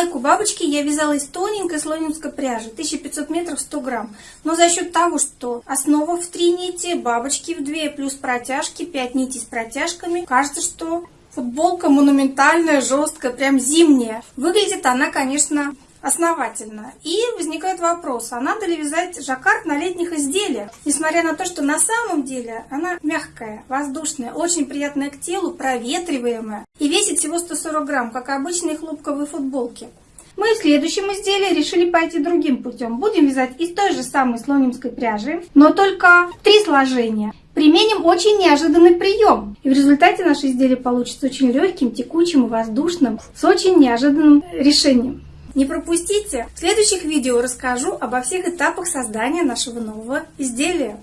Майку бабочки я вязала из тоненькой слонимской пряжи, 1500 метров 100 грамм. Но за счет того, что основа в 3 нити, бабочки в 2, плюс протяжки, 5 нитей с протяжками, кажется, что футболка монументальная, жесткая, прям зимняя. Выглядит она, конечно, основательно. И возникает вопрос, а надо ли вязать жаккард на летних изделиях? Несмотря на то, что на самом деле она мягкая, воздушная, очень приятная к телу, проветриваемая и весит всего 140 грамм, как обычные хлопковые футболки. Мы в следующем изделии решили пойти другим путем. Будем вязать из той же самой слонимской пряжи, но только три сложения. Применим очень неожиданный прием. И в результате наше изделие получится очень легким, текучим и воздушным, с очень неожиданным решением. Не пропустите! В следующих видео расскажу обо всех этапах создания нашего нового изделия.